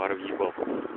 пару въебал